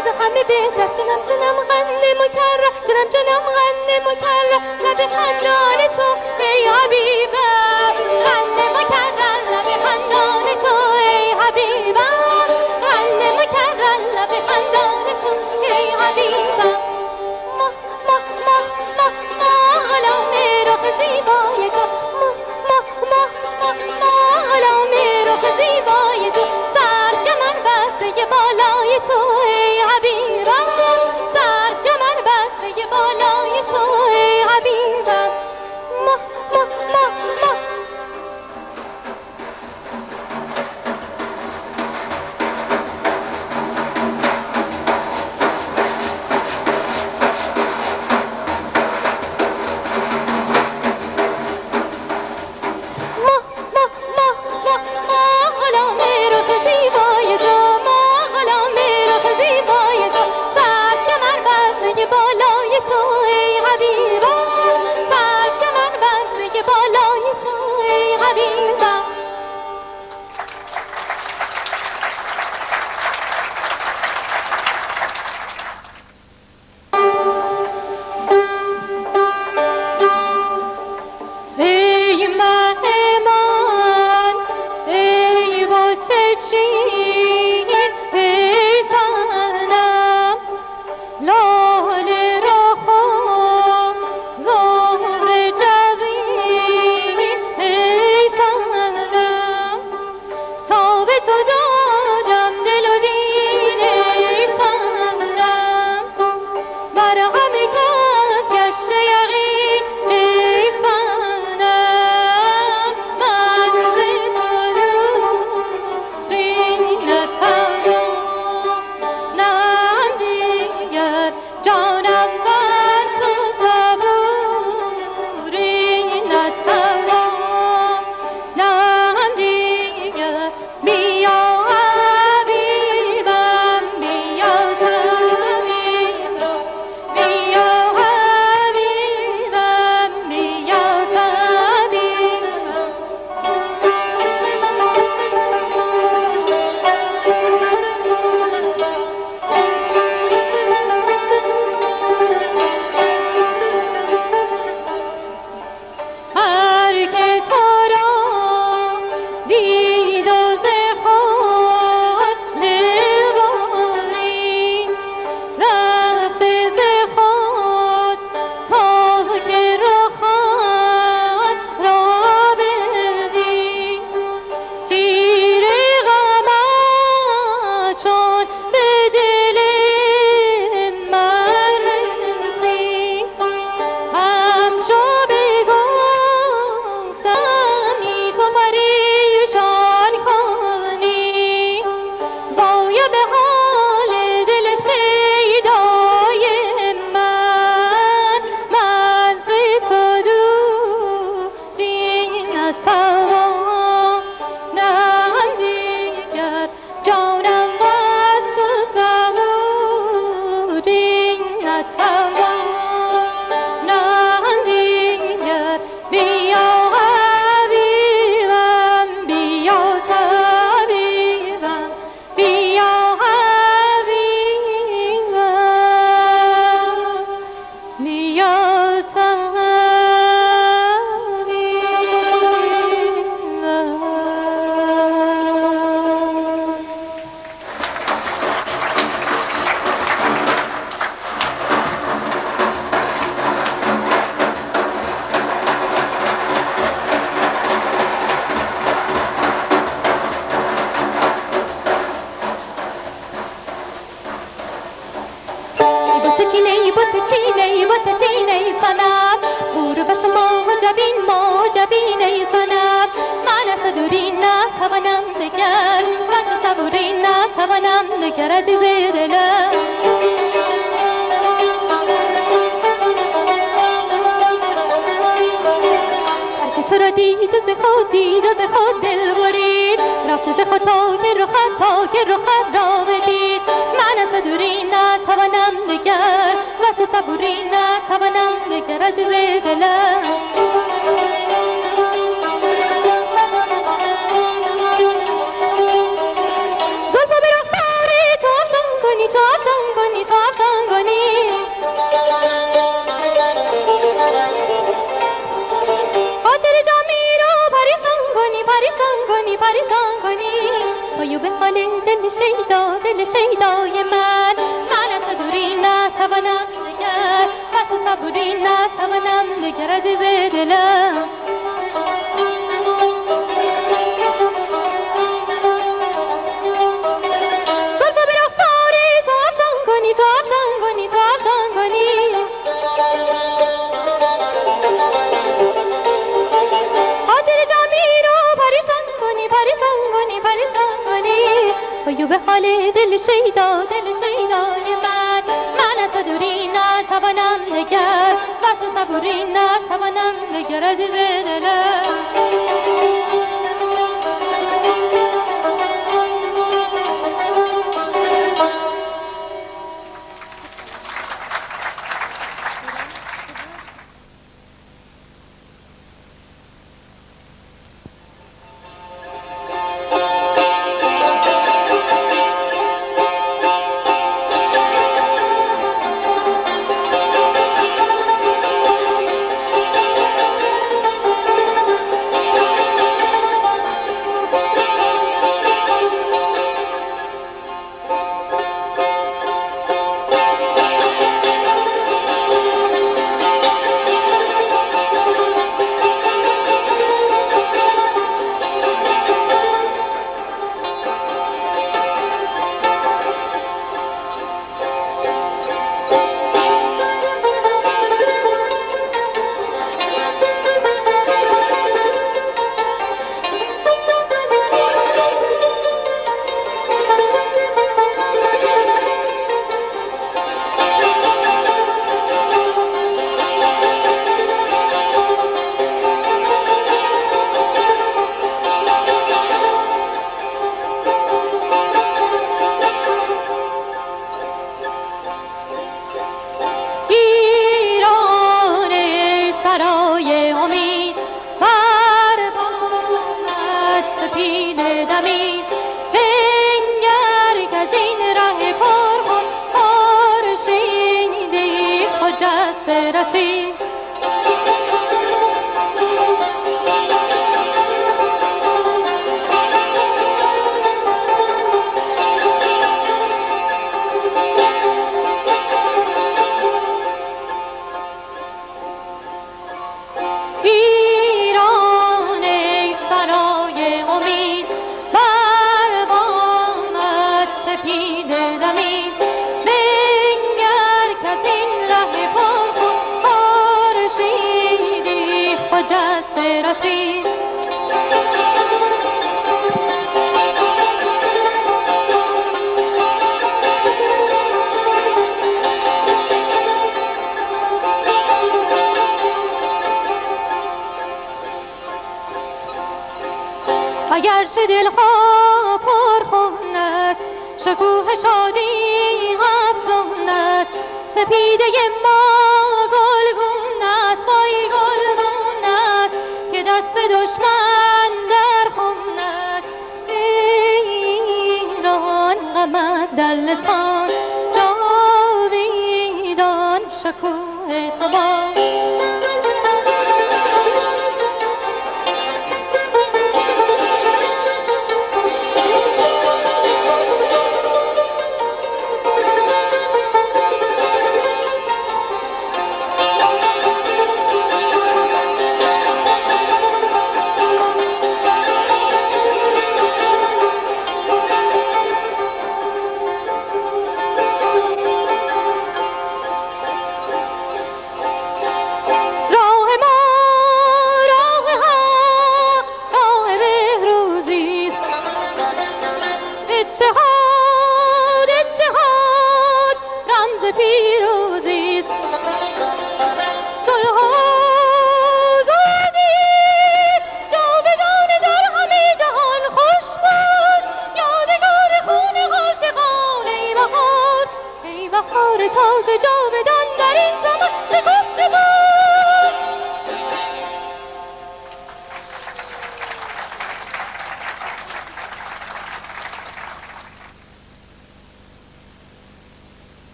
از همه بهتر. جنم جانم غن مکرر. جنم جانم غن مکرر. لب خندان تو ای حبیبم غن مکرر. لب خندان تو ای حبیبم غن مکرر. لب خندان تو ای حبیبم ما ما ما ما ما غلام رخ زیبای ما ما ما ما ما غلام رخ زیبای تو. سر بسته بالای تو.